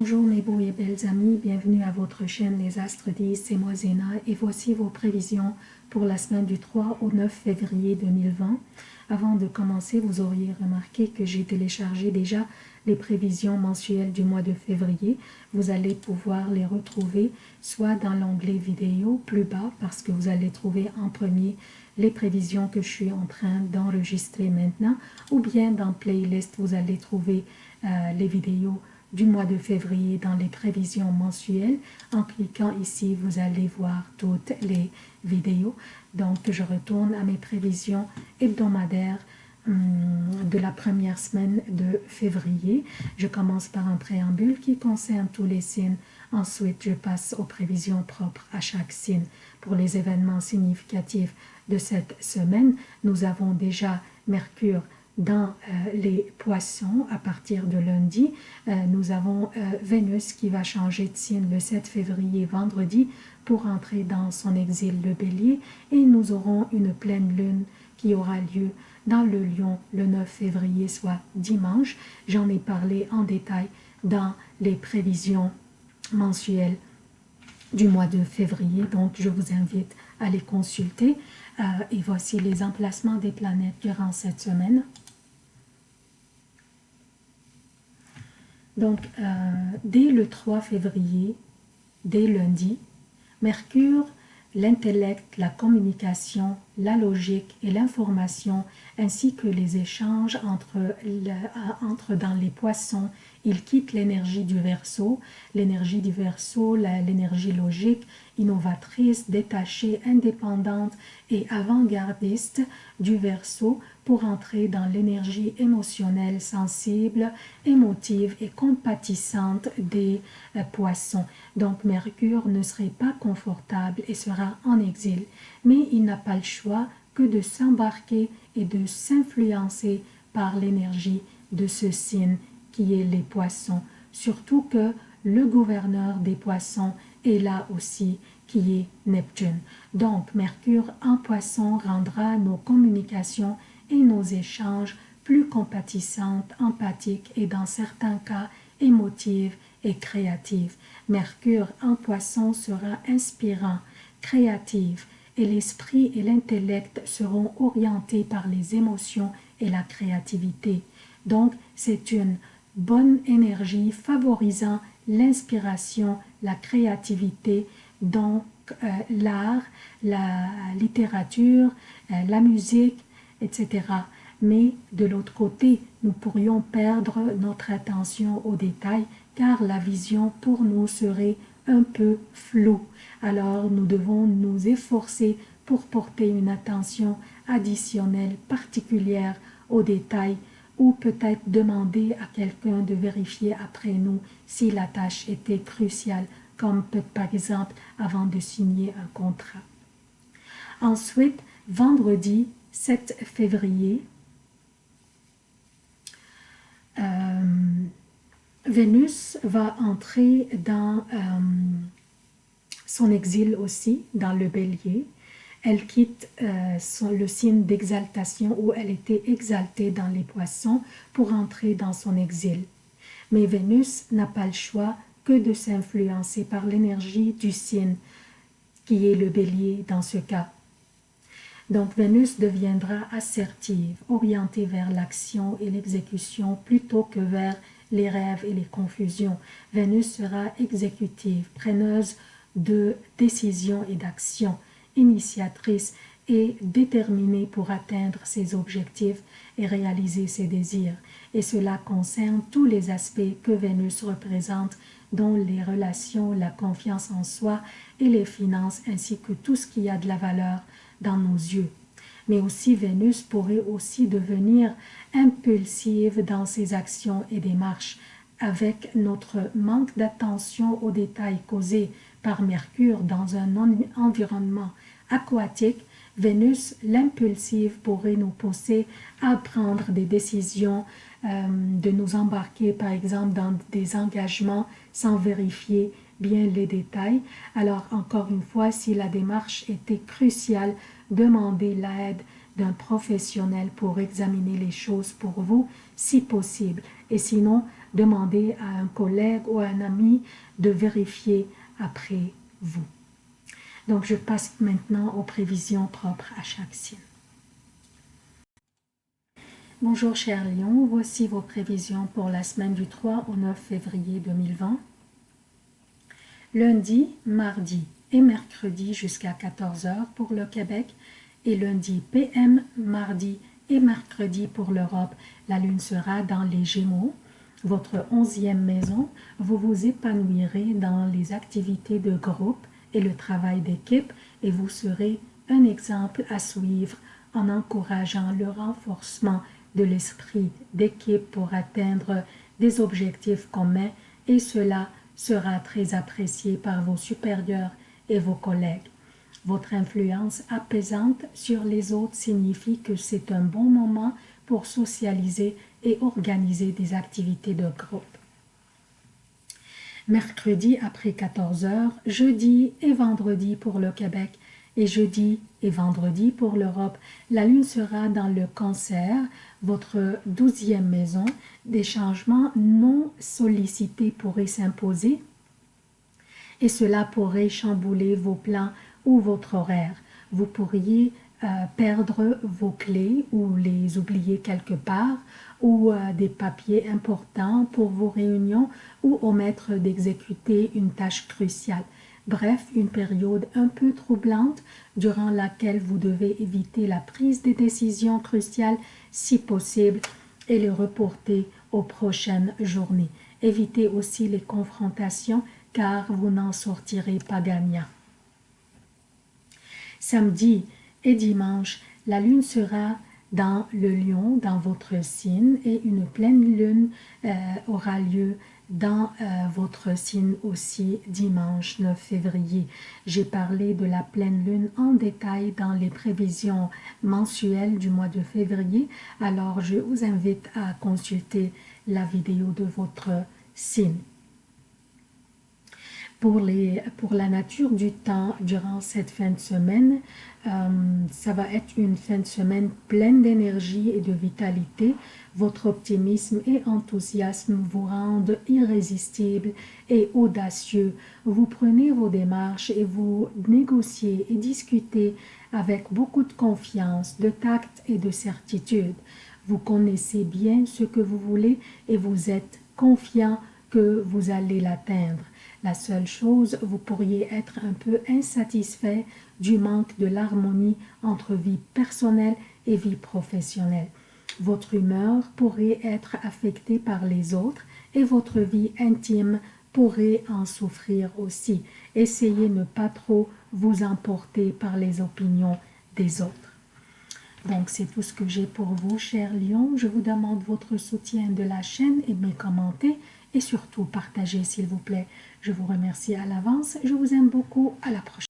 Bonjour mes beaux et belles amis, bienvenue à votre chaîne Les Astres 10, c'est moi Zéna et voici vos prévisions pour la semaine du 3 au 9 février 2020. Avant de commencer, vous auriez remarqué que j'ai téléchargé déjà les prévisions mensuelles du mois de février. Vous allez pouvoir les retrouver soit dans l'onglet vidéo plus bas parce que vous allez trouver en premier les prévisions que je suis en train d'enregistrer maintenant ou bien dans playlist vous allez trouver euh, les vidéos du mois de février dans les prévisions mensuelles. En cliquant ici, vous allez voir toutes les vidéos. Donc, je retourne à mes prévisions hebdomadaires hum, de la première semaine de février. Je commence par un préambule qui concerne tous les signes. Ensuite, je passe aux prévisions propres à chaque signe. Pour les événements significatifs de cette semaine, nous avons déjà Mercure dans euh, les poissons à partir de lundi. Euh, nous avons euh, Vénus qui va changer de signe le 7 février vendredi pour entrer dans son exil le bélier et nous aurons une pleine lune qui aura lieu dans le lion le 9 février soit dimanche. J'en ai parlé en détail dans les prévisions mensuelles du mois de février donc je vous invite à les consulter et voici les emplacements des planètes durant cette semaine. Donc, euh, dès le 3 février, dès lundi, Mercure, l'intellect, la communication, la logique et l'information, ainsi que les échanges entre, entre dans les poissons, il quitte l'énergie du verso, l'énergie du verso, l'énergie logique, innovatrice, détachée, indépendante et avant-gardiste du verso pour entrer dans l'énergie émotionnelle, sensible, émotive et compatissante des euh, poissons. Donc Mercure ne serait pas confortable et sera en exil, mais il n'a pas le choix que de s'embarquer et de s'influencer par l'énergie de ce signe qui est les poissons, surtout que le gouverneur des poissons est là aussi qui est Neptune. Donc Mercure en poisson rendra nos communications et nos échanges plus compatissantes, empathiques et dans certains cas émotives et créatives. Mercure en poisson sera inspirant, créatif et l'esprit et l'intellect seront orientés par les émotions et la créativité. Donc, c'est une bonne énergie favorisant l'inspiration, la créativité, donc euh, l'art, la littérature, euh, la musique, etc. Mais de l'autre côté, nous pourrions perdre notre attention aux détails car la vision pour nous serait un peu floue. Alors nous devons nous efforcer pour porter une attention additionnelle particulière aux détails ou peut-être demander à quelqu'un de vérifier après nous si la tâche était cruciale, comme par exemple avant de signer un contrat. Ensuite, vendredi, 7 février, euh, Vénus va entrer dans euh, son exil aussi, dans le bélier. Elle quitte euh, le signe d'exaltation où elle était exaltée dans les poissons pour entrer dans son exil. Mais Vénus n'a pas le choix que de s'influencer par l'énergie du signe qui est le bélier dans ce cas. Donc Vénus deviendra assertive, orientée vers l'action et l'exécution plutôt que vers les rêves et les confusions. Vénus sera exécutive, preneuse de décisions et d'actions, initiatrice et déterminée pour atteindre ses objectifs et réaliser ses désirs. Et cela concerne tous les aspects que Vénus représente, dont les relations, la confiance en soi et les finances, ainsi que tout ce qui a de la valeur dans nos yeux. Mais aussi Vénus pourrait aussi devenir impulsive dans ses actions et démarches avec notre manque d'attention aux détails causés par Mercure dans un environnement aquatique, Vénus, l'impulsive, pourrait nous pousser à prendre des décisions, euh, de nous embarquer par exemple dans des engagements sans vérifier bien les détails. Alors encore une fois, si la démarche était cruciale, demandez l'aide d'un professionnel pour examiner les choses pour vous, si possible. Et sinon, demandez à un collègue ou à un ami de vérifier après vous. Donc, je passe maintenant aux prévisions propres à chaque signe. Bonjour chers lions, voici vos prévisions pour la semaine du 3 au 9 février 2020. Lundi, mardi et mercredi jusqu'à 14h pour le Québec et lundi PM, mardi et mercredi pour l'Europe. La lune sera dans les Gémeaux votre onzième maison, vous vous épanouirez dans les activités de groupe et le travail d'équipe et vous serez un exemple à suivre en encourageant le renforcement de l'esprit d'équipe pour atteindre des objectifs communs et cela sera très apprécié par vos supérieurs et vos collègues. Votre influence apaisante sur les autres signifie que c'est un bon moment pour socialiser et organiser des activités de groupe. Mercredi après 14 heures, jeudi et vendredi pour le Québec et jeudi et vendredi pour l'Europe. La lune sera dans le cancer, votre douzième maison. Des changements non sollicités pourraient s'imposer et cela pourrait chambouler vos plans ou votre horaire. Vous pourriez euh, perdre vos clés ou les oublier quelque part ou euh, des papiers importants pour vos réunions ou omettre d'exécuter une tâche cruciale. Bref, une période un peu troublante durant laquelle vous devez éviter la prise des décisions cruciales si possible et les reporter aux prochaines journées. Évitez aussi les confrontations car vous n'en sortirez pas gagnant. Samedi, et dimanche, la lune sera dans le lion, dans votre signe, et une pleine lune euh, aura lieu dans euh, votre signe aussi dimanche 9 février. J'ai parlé de la pleine lune en détail dans les prévisions mensuelles du mois de février, alors je vous invite à consulter la vidéo de votre signe. Pour, les, pour la nature du temps durant cette fin de semaine, euh, ça va être une fin de semaine pleine d'énergie et de vitalité. Votre optimisme et enthousiasme vous rendent irrésistible et audacieux. Vous prenez vos démarches et vous négociez et discutez avec beaucoup de confiance, de tact et de certitude. Vous connaissez bien ce que vous voulez et vous êtes confiant que vous allez l'atteindre. La seule chose, vous pourriez être un peu insatisfait du manque de l'harmonie entre vie personnelle et vie professionnelle. Votre humeur pourrait être affectée par les autres et votre vie intime pourrait en souffrir aussi. Essayez ne pas trop vous emporter par les opinions des autres. Donc, c'est tout ce que j'ai pour vous, chers lions. Je vous demande votre soutien de la chaîne et mes commentaires et surtout partagez, s'il vous plaît. Je vous remercie à l'avance. Je vous aime beaucoup. À la prochaine.